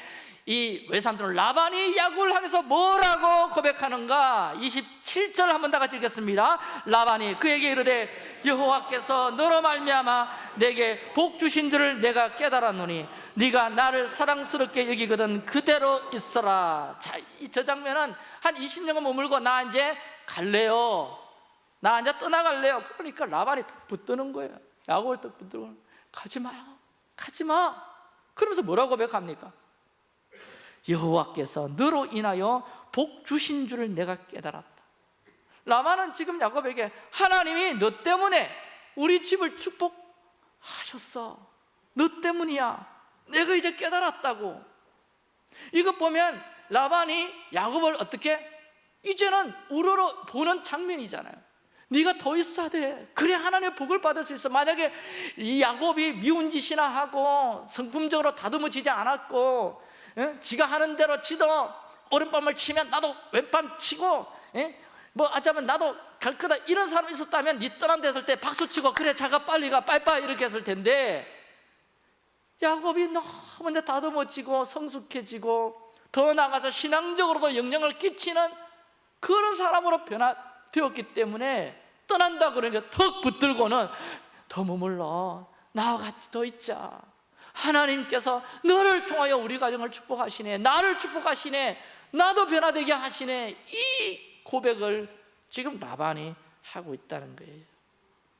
이 외삼촌 라반이 야구를 하면서 뭐라고 고백하는가? 27절 한번 다 같이 읽겠습니다. 라반이 그에게 이르되 여호와께서 너로 말미암아 내게 복 주신 줄을 내가 깨달았노니 네가 나를 사랑스럽게 여기거든 그대로 있어라. 자, 저 장면은 한 20년간 머물고 나 이제 갈래요. 나 이제 떠나갈래요. 그러니까 라반이 딱 붙드는 거예요. 야곱을 딱 붙들고 가지 마요 가지 마. 그러면서 뭐라고 고백합니까? 여호와께서 너로 인하여 복 주신 줄을 내가 깨달았다. 라반은 지금 야곱에게 하나님이 너 때문에 우리 집을 축복하셨어. 너 때문이야. 내가 이제 깨달았다고. 이것 보면 라반이 야곱을 어떻게? 이제는 우러러 보는 장면이잖아요. 네가 더 있어야 돼. 그래 하나님의 복을 받을 수 있어. 만약에 이 야곱이 미운 짓이나 하고 성품적으로 다듬어지지 않았고 예? 지가 하는 대로 지도 오른밤을 치면 나도 왼밤 치고 예? 뭐 아자면 나도 갈 거다 이런 사람이 있었다면 니 떠난 데서 때 박수 치고 그래 자가 빨리 가 빠이빠이 이렇게 했을 텐데. 야곱이 너무 다듬어지고 성숙해지고 더 나아가서 신앙적으로도 영향을 끼치는 그런 사람으로 변화되었기 때문에 떠난다 그러니까 턱 붙들고는 더 머물러 나와 같이 더 있자 하나님께서 너를 통하여 우리 가정을 축복하시네. 나를 축복하시네. 나도 변화되게 하시네. 이 고백을 지금 라반이 하고 있다는 거예요.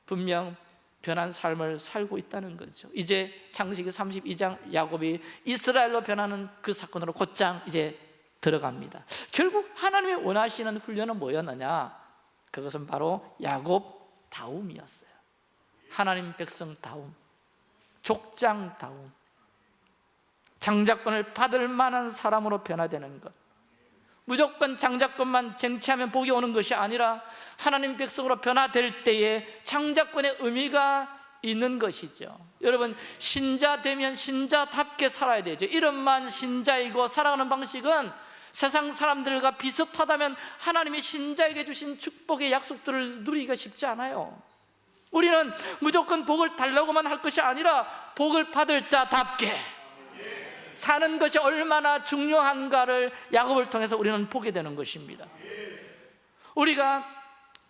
분명 변한 삶을 살고 있다는 거죠. 이제 창세기 32장 야곱이 이스라엘로 변하는 그 사건으로 곧장 이제 들어갑니다. 결국 하나님이 원하시는 훈련은 뭐였느냐? 그것은 바로 야곱 다움이었어요. 하나님 백성 다움 족장다움 장자권을 받을 만한 사람으로 변화되는 것. 무조건 장자권만 쟁취하면 복이 오는 것이 아니라 하나님 백성으로 변화될 때에 장자권의 의미가 있는 것이죠. 여러분 신자 되면 신자답게 살아야 되죠. 이름만 신자이고 살아가는 방식은 세상 사람들과 비슷하다면 하나님이 신자에게 주신 축복의 약속들을 누리기가 쉽지 않아요 우리는 무조건 복을 달라고만 할 것이 아니라 복을 받을 자답게 사는 것이 얼마나 중요한가를 야곱을 통해서 우리는 보게 되는 것입니다. 우리가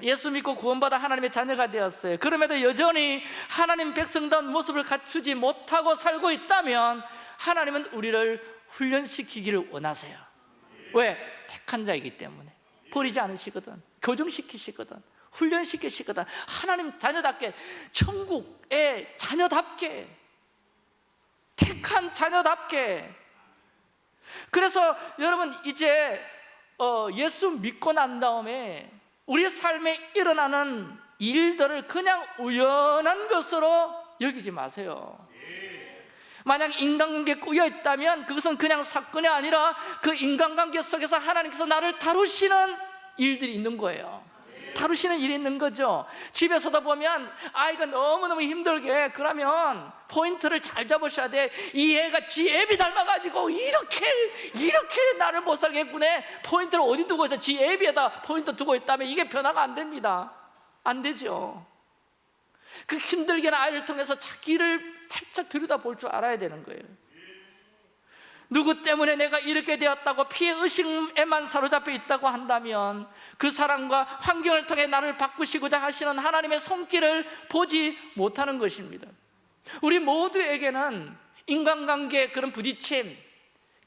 예수 믿고 구원받아 하나님의 자녀가 되었어요. 그럼에도 여전히 하나님 백성다운 모습을 갖추지 못하고 살고 있다면 하나님은 우리를 훈련시키기를 원하세요. 왜? 택한 자이기 때문에. 버리지 않으시거든. 교정시키시거든 훈련시키시거든 하나님 자녀답게 천국의 자녀답게 택한 자녀답게. 그래서 여러분 이제 어, 예수 믿고 난 다음에 우리 삶에 일어나는 일들을 그냥 우연한 것으로 여기지 마세요. 만약 인간관계에 꾸여 있다면 그것은 그냥 사건이 아니라 그 인간관계 속에서 하나님께서 나를 다루시는 일들이 있는 거예요 다루시는 일이 있는 거죠. 집에서도 보면 아이가 너무너무 힘들게 그러면 포인트를 잘 잡으셔야 돼이 애가 지 애비 닮아가지고 이렇게 이렇게 나를 못 했구나. 포인트를 어디 두고 있어? 지 애비에다 포인트 두고 있다면 이게 변화가 안 됩니다. 안 되죠. 그 힘들게 는 아이를 통해서 자기를 살짝 들여다볼 줄 알아야 되는 거예요. 누구 때문에 내가 이렇게 되었다고 피해 의식에만 사로잡혀 있다고 한다면 그 사람과 환경을 통해 나를 바꾸시고자 하시는 하나님의 손길을 보지 못하는 것입니다. 우리 모두에게는 인간관계 그런 부딪힘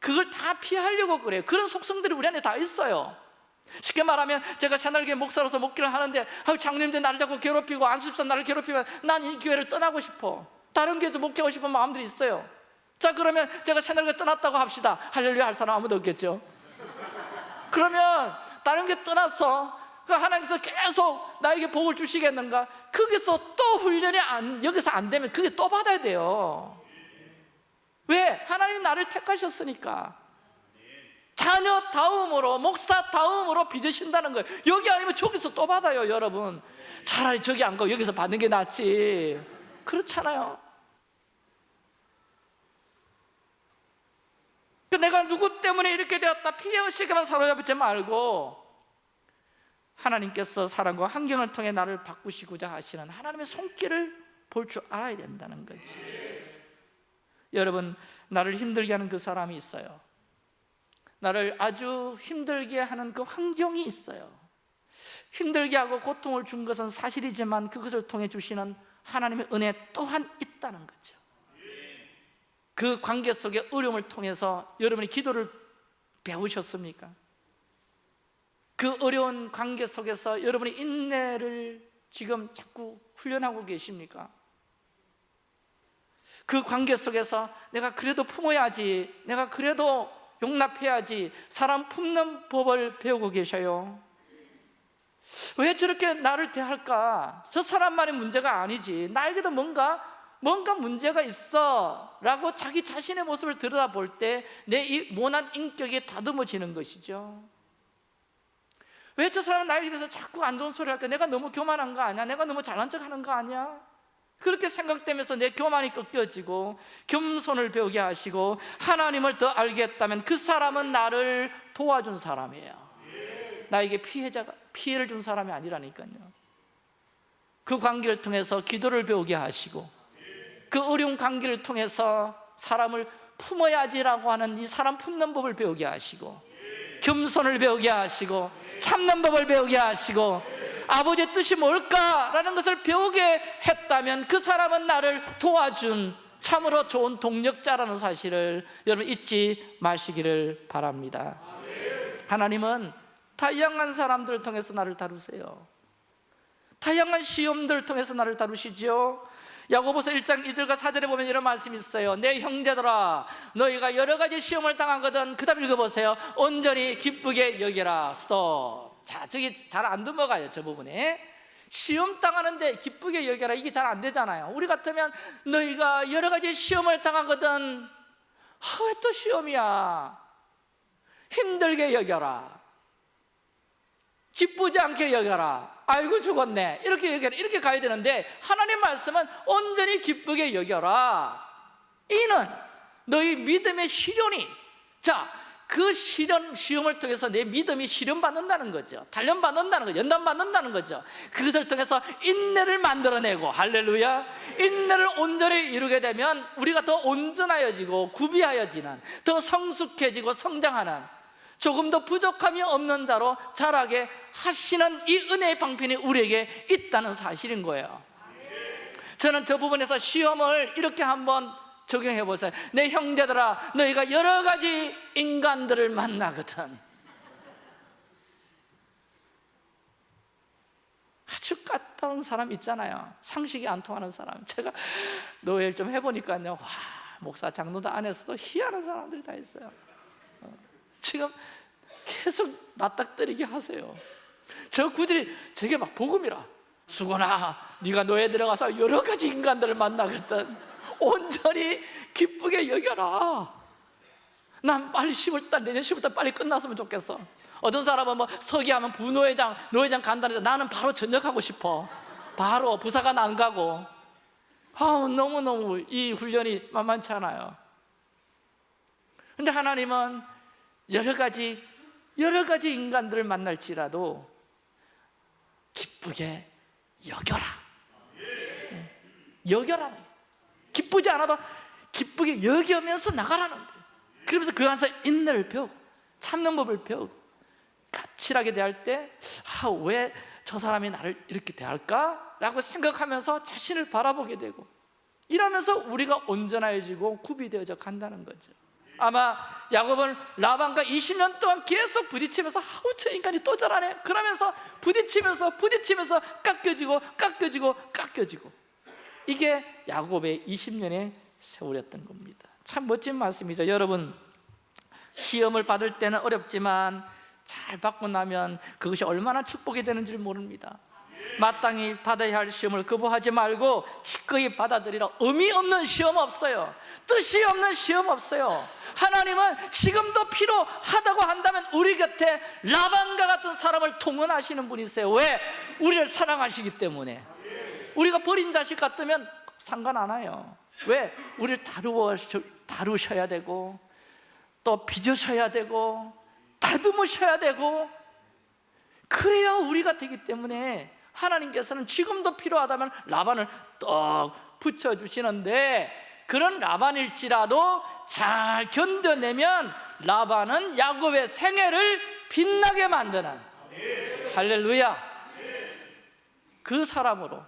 그걸 다 피하려고 그래요. 그런 속성들이 우리 안에 다 있어요. 쉽게 말하면 제가 새날교회 목사로서 목기를 하는데 장님들 나를 자꾸 괴롭히고 안수집사 나를 괴롭히면 난 이 교회를 떠나고 싶어 다른 교회도 목회하고 싶은 마음들이 있어요 자 그러면 제가 새날교회 떠났다고 합시다. 할렐루야 할 사람 아무도 없겠죠? 그러면 다른 교회 떠났어 그 하나님께서 계속 나에게 복을 주시겠는가? 거기서 또 훈련이 안, 여기서 안 되면 그게 또 받아야 돼요. 왜? 하나님 나를 택하셨으니까. 자녀 다음으로 목사 다음으로 빚으신다는 거예요. 여기 아니면 저기서 또 받아요 여러분. 차라리 저기 안 가고 여기서 받는 게 낫지. 그렇잖아요 내가 누구 때문에 이렇게 되었다. 피해의식에만 사로잡지 말고 하나님께서 사람과 환경을 통해 나를 바꾸시고자 하시는 하나님의 손길을 볼 줄 알아야 된다는 거지. 여러분 나를 힘들게 하는 그 사람이 있어요. 나를 아주 힘들게 하는 그 환경이 있어요. 힘들게 하고 고통을 준 것은 사실이지만 그것을 통해 주시는 하나님의 은혜 또한 있다는 거죠 그 관계 속의 어려움을 통해서 여러분이 기도를 배우셨습니까? 그 어려운 관계 속에서 여러분이 인내를 지금 자꾸 훈련하고 계십니까? 그 관계 속에서 내가 그래도 품어야지 내가 그래도 용납해야지 사람 품는 법을 배우고 계셔요 왜 저렇게 나를 대할까? 저 사람만의 문제가 아니지 나에게도 뭔가 뭔가 문제가 있어 라고 자기 자신의 모습을 들여다볼 때내이 모난 인격이 다듬어지는 것이죠 왜 저 사람은 나에게 대해서 자꾸 안 좋은 소리 할까? 내가 너무 교만한 거 아니야? 내가 너무 잘난 척 하는 거 아니야? 그렇게 생각되면서 내 교만이 꺾여지고 겸손을 배우게 하시고 하나님을 더 알겠다면 그 사람은 나를 도와준 사람이에요 나에게 피해자가 피해를 준 사람이 아니라니까요 그 관계를 통해서 기도를 배우게 하시고 그 어려운 관계를 통해서 사람을 품어야지라고 하는 이 사람 품는 법을 배우게 하시고 겸손을 배우게 하시고 참는 법을 배우게 하시고 아버지의 뜻이 뭘까라는 것을 배우게 했다면 그 사람은 나를 도와준 참으로 좋은 동력자라는 사실을 여러분 잊지 마시기를 바랍니다. 하나님은 다양한 사람들을 통해서 나를 다루세요. 다양한 시험들을 통해서 나를 다루시죠 야고보서 1장 2절과 4절에 보면 이런 말씀이 있어요. 내 형제들아 너희가 여러 가지 시험을 당하거든 그 다음 읽어보세요. 온전히 기쁘게 여기라. 스톱. 자 저기 잘 안 넘어가요 저 부분에. 시험 당하는데 기쁘게 여겨라. 이게 잘 안 되잖아요. 우리 같으면 너희가 여러 가지 시험을 당하거든. 아, 왜 또 시험이야? 힘들게 여겨라. 기쁘지 않게 여겨라 아이고 죽었네. 이렇게 여겨라 이렇게 가야 되는데 하나님 말씀은 온전히 기쁘게 여겨라. 이는 너희 믿음의 시련이 자그 시련 시험을 통해서 내 믿음이 시련받는다는 거죠. 단련받는다는 거죠. 연단받는다는 거죠. 그것을 통해서 인내를 만들어내고 할렐루야. 인내를 온전히 이루게 되면 우리가 더 온전하여지고 구비하여지는 더 성숙해지고 성장하는 조금 더 부족함이 없는 자로 자라게 하시는 이 은혜의 방편이 우리에게 있다는 사실인 거예요. 저는 저 부분에서 시험을 이렇게 한번 적용해 보세요. 내 형제들아 너희가 여러 가지 인간들을 만나거든. 아주 까다로운 사람 있잖아요. 상식이 안 통하는 사람. 제가 노예를 좀 해보니까요. 와 목사 장로들 안에서도 희한한 사람들이 다 있어요. 어, 지금 계속 낯닥거리게 하세요. 저 구절이 저게 막 복음이라. 수고나 네가 노예 들어가서 여러 가지 인간들을 만나거든 온전히 기쁘게 여겨라. 난 빨리 10월달 내년 10월달 빨리 끝났으면 좋겠어. 어떤 사람은 뭐 서기하면 부노회장 노회장 간다는데 나는 바로 전역하고 싶어. 바로 부사관 안 가고. 아우 너무너무 이 훈련이 만만치 않아요. 근데 하나님은 여러 가지 여러 가지 인간들을 만날지라도 기쁘게 여겨라 예. 여겨라 기쁘지 않아도 기쁘게 여겨면서 나가라는 거예요 그러면서 그 안에서 인내를 배우고 참는 법을 배우고 까칠하게 대할 때왜 저 사람이 나를 이렇게 대할까? 라고 생각하면서 자신을 바라보게 되고 이러면서 우리가 온전해지고 구비되어져 간다는 거죠 아마 야곱은 라반과 20년 동안 계속 부딪히면서 아우 저 인간이 또 저러네. 그러면서 부딪히면서 부딪히면서 깎여지고 깎여지고 깎여지고. 이게 야곱의 20년의 세월이었던 겁니다. 참 멋진 말씀이죠. 여러분 시험을 받을 때는 어렵지만 잘 받고 나면 그것이 얼마나 축복이 되는지 모릅니다 마땅히 받아야 할 시험을 거부하지 말고 기꺼이 받아들이라. 의미 없는 시험 없어요. 뜻이 없는 시험 없어요. 하나님은 지금도 필요하다고 한다면 우리 곁에 라반과 같은 사람을 통원하시는 분이세요. 왜? 우리를 사랑하시기 때문에. 우리가 버린 자식 같으면 상관 안 와요. 왜? 우리를 다루어, 다루셔야 되고 또 빚으셔야 되고 다듬으셔야 되고. 그래야 우리가 되기 때문에 하나님께서는 지금도 필요하다면 라반을 떡 붙여주시는데 그런 라반일지라도 잘 견뎌내면 라반은 야곱의 생애를 빛나게 만드는. 할렐루야. 그 사람으로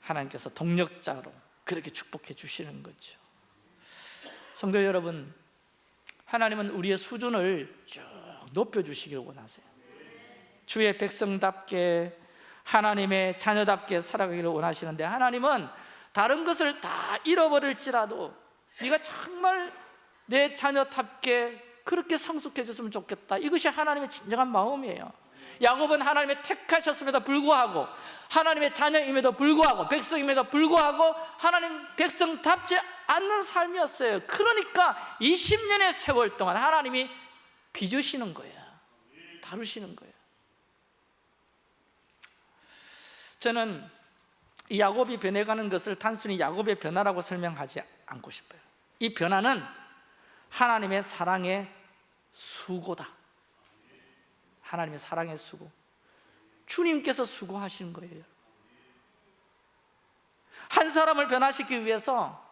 하나님께서 동력자로 그렇게 축복해 주시는 거죠. 성도 여러분 하나님은 우리의 수준을 쭉 높여주시길 원하세요 주의 백성답게 하나님의 자녀답게 살아가기를 원하시는데 하나님은 다른 것을 다 잃어버릴지라도 네가 정말 내 자녀답게 그렇게 성숙해졌으면 좋겠다. 이것이 하나님의 진정한 마음이에요. 야곱은 하나님의 택하셨음에도 불구하고 하나님의 자녀임에도 불구하고 백성임에도 불구하고 하나님 백성답지 않는 삶이었어요. 그러니까 20년의 세월 동안 하나님이 빚으시는 거예요. 다루시는 거예요 저는 이 야곱이 변해가는 것을 단순히 야곱의 변화라고 설명하지 않고 싶어요. 이 변화는 하나님의 사랑의 수고다. 하나님의 사랑의 수고. 주님께서 수고하시는 거예요 한 사람을 변화시키기 위해서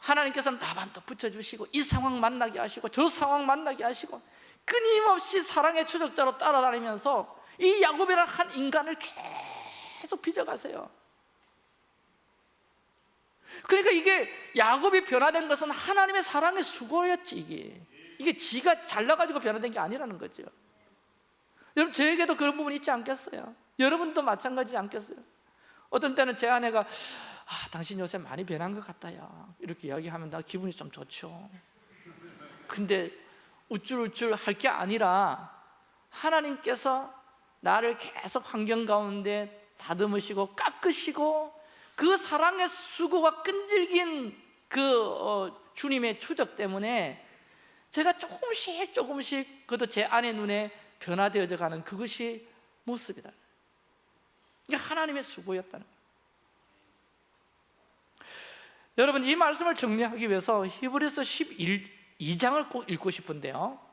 하나님께서는 라반도 붙여주시고 이 상황 만나게 하시고 저 상황 만나게 하시고 끊임없이 사랑의 추적자로 따라다니면서 이 야곱이라는 한 인간을 계속 빚어가세요. 그러니까 이게 야곱이 변화된 것은 하나님의 사랑의 수고였지 이게. 이게 지가 잘나가지고 변화된 게 아니라는 거죠. 여러분 저에게도 그런 부분이 있지 않겠어요? 여러분도 마찬가지지 않겠어요? 어떤 때는 제 아내가 아, 당신 요새 많이 변한 것 같다요. 이렇게 이야기하면 나 기분이 좀 좋죠. 근데 우쭐우쭐 할 게 아니라 하나님께서 나를 계속 환경 가운데 다듬으시고 깎으시고 그 사랑의 수고가 끈질긴 그 어, 주님의 추적 때문에 제가 조금씩 조금씩 그것도 제 아내 눈에 변화되어져 가는 그것이 모습이다. 이게 하나님의 수고였다는 여러분 이 말씀을 정리하기 위해서 히브리서 12장을 꼭 읽고 싶은데요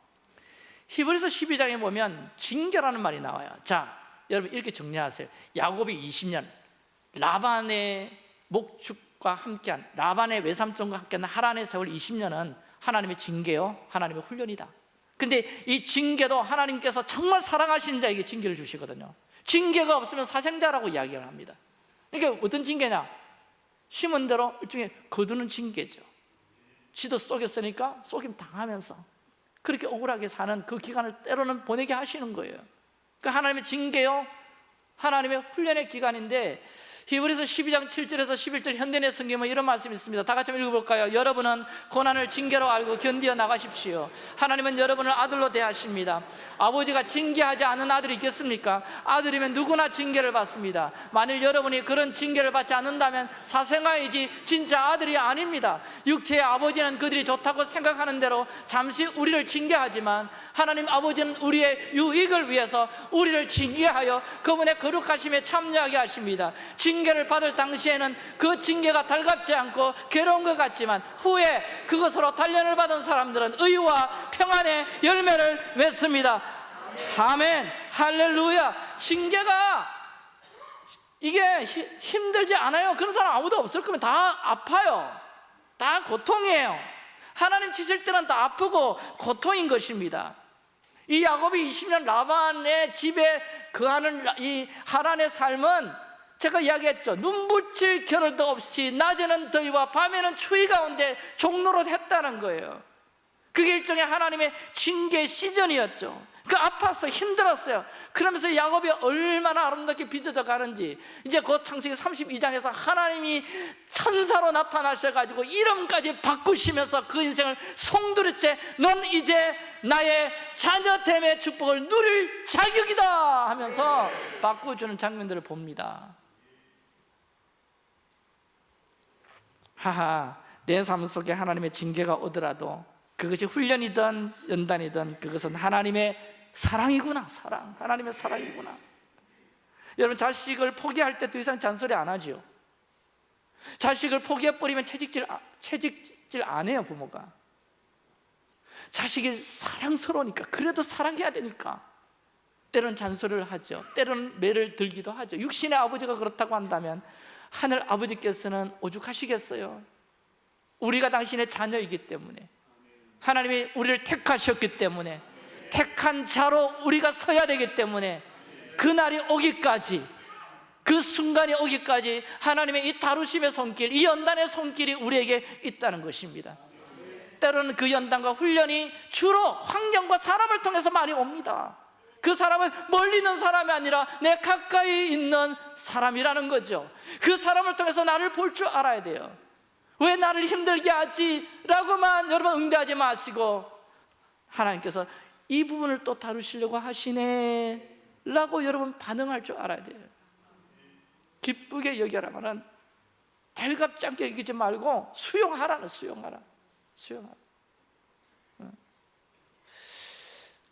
히브리서 12장에 보면 징계라는 말이 나와요. 자 여러분 이렇게 정리하세요. 야곱이 20년 라반의 목축과 함께한 라반의 외삼촌과 함께한 하란의 세월 20년은 하나님의 징계요 하나님의 훈련이다. 근데 이 징계도 하나님께서 정말 사랑하시는 자에게 징계를 주시거든요. 징계가 없으면 사생자라고 이야기를 합니다. 그러니까 어떤 징계냐? 심은 대로 일종의 거두는 징계죠. 지도 쏘겠으니까 쏘김 당하면서 그렇게 억울하게 사는 그 기간을 때로는 보내게 하시는 거예요. 그 하나님의 징계요 하나님의 훈련의 기간인데 히브리서 12장 7절에서 11절 현대의 성경은 이런 말씀이 있습니다. 다 같이 읽어볼까요? 여러분은 고난을 징계로 알고 견디어 나가십시오. 하나님은 여러분을 아들로 대하십니다. 아버지가 징계하지 않은 아들이 있겠습니까? 아들이면 누구나 징계를 받습니다. 만일 여러분이 그런 징계를 받지 않는다면 사생아이지 진짜 아들이 아닙니다. 육체의 아버지는 그들이 좋다고 생각하는 대로 잠시 우리를 징계하지만 하나님 아버지는 우리의 유익을 위해서 우리를 징계하여 그분의 거룩하심에 참여하게 하십니다. 징 계를 받을 당시에는 그 징계가 달갑지 않고 괴로운 것 같지만 후에 그것으로 단련을 받은 사람들은 의와 평안의 열매를 맺습니다. 아멘. 할렐루야. 징계가 이게 히- 힘들지 않아요. 그런 사람 아무도 없을 거면 다 아파요. 다 고통이에요. 하나님 치실 때는 다 아프고 고통인 것입니다. 이 야곱이 20년 라반의 집에 거하는 라- 이 하란의 삶은 제가 이야기했죠. 눈붙일 겨를도 없이 낮에는 더위와 밤에는 추위 가운데 종로로 했다는 거예요. 그게 일종의 하나님의 징계 시즌이었죠. 그 아팠어 힘들었어요. 그러면서 야곱이 얼마나 아름답게 빚어져 가는지. 이제 곧 창세기 32장에서 하나님이 천사로 나타나셔가지고 이름까지 바꾸시면서 그 인생을 송두리째 넌 이제 나의 자녀됨의 축복을 누릴 자격이다 하면서 바꾸주는 장면들을 봅니다 하하 내 삶 속에 하나님의 징계가 오더라도 그것이 훈련이든 연단이든 그것은 하나님의 사랑이구나 사랑. 하나님의 사랑이구나. 여러분 자식을 포기할 때 더 이상 잔소리 안 하지요. 자식을 포기해버리면 채찍질, 아- 채찍질 안 해요 부모가. 자식이 사랑스러우니까 그래도 사랑해야 되니까. 때로는 잔소리를 하죠. 때로는 매를 들기도 하죠. 육신의 아버지가 그렇다고 한다면 하늘 아버지께서는 오죽하시겠어요? 우리가 당신의 자녀이기 때문에. 하나님이 우리를 택하셨기 때문에. 택한 자로 우리가 서야 되기 때문에. 그날이 오기까지 그 순간이 오기까지 하나님의 이 다루심의 손길, 이 연단의 손길이 우리에게 있다는 것입니다. 때로는 그 연단과 훈련이 주로 환경과 사람을 통해서 많이 옵니다 그 사람은 멀리 있는 사람이 아니라 내 가까이 있는 사람이라는 거죠. 그 사람을 통해서 나를 볼 줄 알아야 돼요. 왜 나를 힘들게 하지? 라고만 여러분 응대하지 마시고 하나님께서 이 부분을 또 다루시려고 하시네 라고 여러분 반응할 줄 알아야 돼요. 기쁘게 여겨라면은 달갑지 않게 여기지 말고 수용하라는 수용하라 수용하라 응.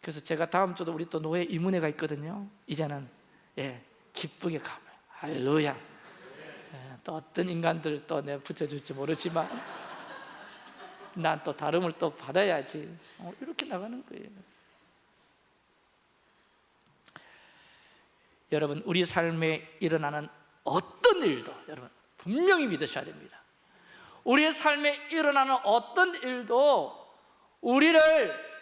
그래서 제가 다음 주도 우리 또 노예 이문회가 있거든요. 이제는 예 기쁘게 가면. 할렐루야. 예, 또 어떤 인간들 또 내가 붙여줄지 모르지만 난 또 다름을 또 받아야지. 어, 이렇게 나가는 거예요. 여러분 우리 삶에 일어나는 어떤 일도 여러분 분명히 믿으셔야 됩니다. 우리의 삶에 일어나는 어떤 일도 우리를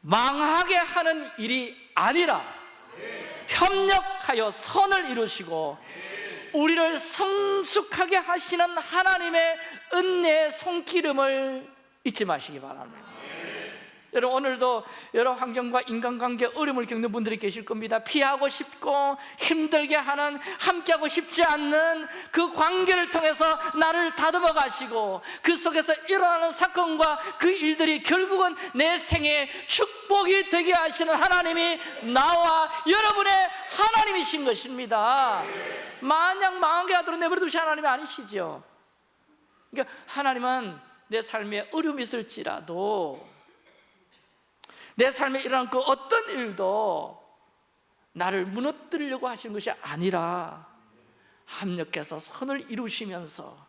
망하게 하는 일이 아니라 협력하여 선을 이루시고 우리를 성숙하게 하시는 하나님의 은혜의 손기름을 잊지 마시기 바랍니다 여러분 오늘도 여러 환경과 인간관계 어려움을 겪는 분들이 계실 겁니다. 피하고 싶고 힘들게 하는 함께하고 싶지 않는 그 관계를 통해서 나를 다듬어 가시고 그 속에서 일어나는 사건과 그 일들이 결국은 내 생에 축복이 되게 하시는 하나님이 나와 여러분의 하나님이신 것입니다. 마냥 망하게 하도록 내버려 두신 하나님이 아니시죠. 그러니까 하나님은 내 삶에 어려움이 있을지라도 내 삶에 일어난 그 어떤 일도 나를 무너뜨리려고 하시는 것이 아니라 합력해서 선을 이루시면서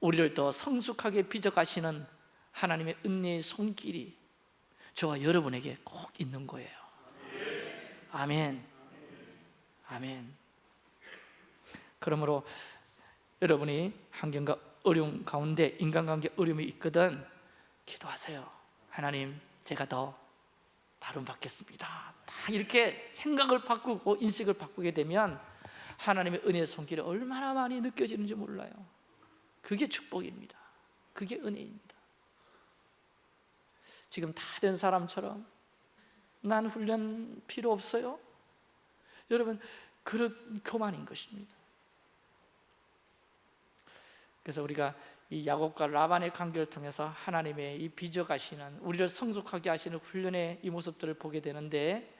우리를 더 성숙하게 빚어가시는 하나님의 은혜의 손길이 저와 여러분에게 꼭 있는 거예요. 아멘. 아멘. 그러므로 여러분이 환경과 어려움 가운데 인간관계 어려움이 있거든 기도하세요. 하나님 제가 더 다름 받겠습니다. 다 이렇게 생각을 바꾸고 인식을 바꾸게 되면 하나님의 은혜의 손길이 얼마나 많이 느껴지는지 몰라요. 그게 축복입니다. 그게 은혜입니다. 지금 다 된 사람처럼 난 훈련 필요 없어요? 여러분 그런 교만인 것입니다. 그래서 우리가 이 야곱과 라반의 관계를 통해서 하나님의 이 빚어가시는 우리를 성숙하게 하시는 훈련의 이 모습들을 보게 되는데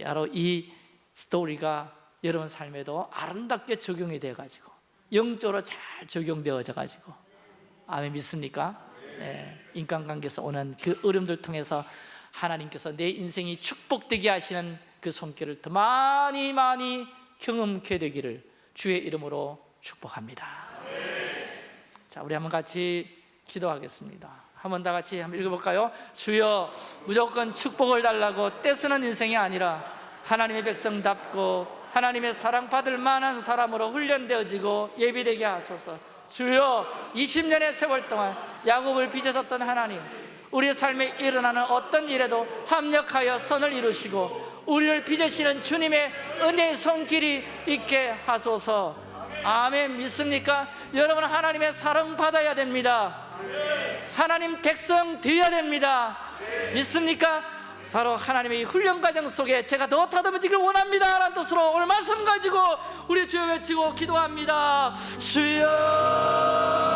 바로 이 스토리가 여러분 삶에도 아름답게 적용이 돼가지고 영적으로 잘 적용되어져 가지고 아멘 믿습니까? 네, 인간관계에서 오는 그 어려움들 통해서 하나님께서 내 인생이 축복되게 하시는 그 손길을 더 많이 많이 경험케 되기를 주의 이름으로 축복합니다 자, 우리 한번 같이 기도하겠습니다. 한번 다 같이 한번 읽어볼까요? 주여 무조건 축복을 달라고 떼쓰는 인생이 아니라 하나님의 백성답고 하나님의 사랑받을 만한 사람으로 훈련되어지고 예비되게 하소서 주여 20년의 세월 동안 야곱을 빚으셨던 하나님 우리의 삶에 일어나는 어떤 일에도 합력하여 선을 이루시고 우리를 빚으시는 주님의 은혜의 손길이 있게 하소서 아멘. 믿습니까? 여러분 하나님의 사랑 받아야 됩니다. 하나님 백성 되어야 됩니다. 믿습니까? 바로 하나님의 이 훈련 과정 속에 제가 더 다듬어지길 원합니다. 라는 뜻으로 오늘 말씀 가지고 우리 주여 외치고 기도합니다. 주여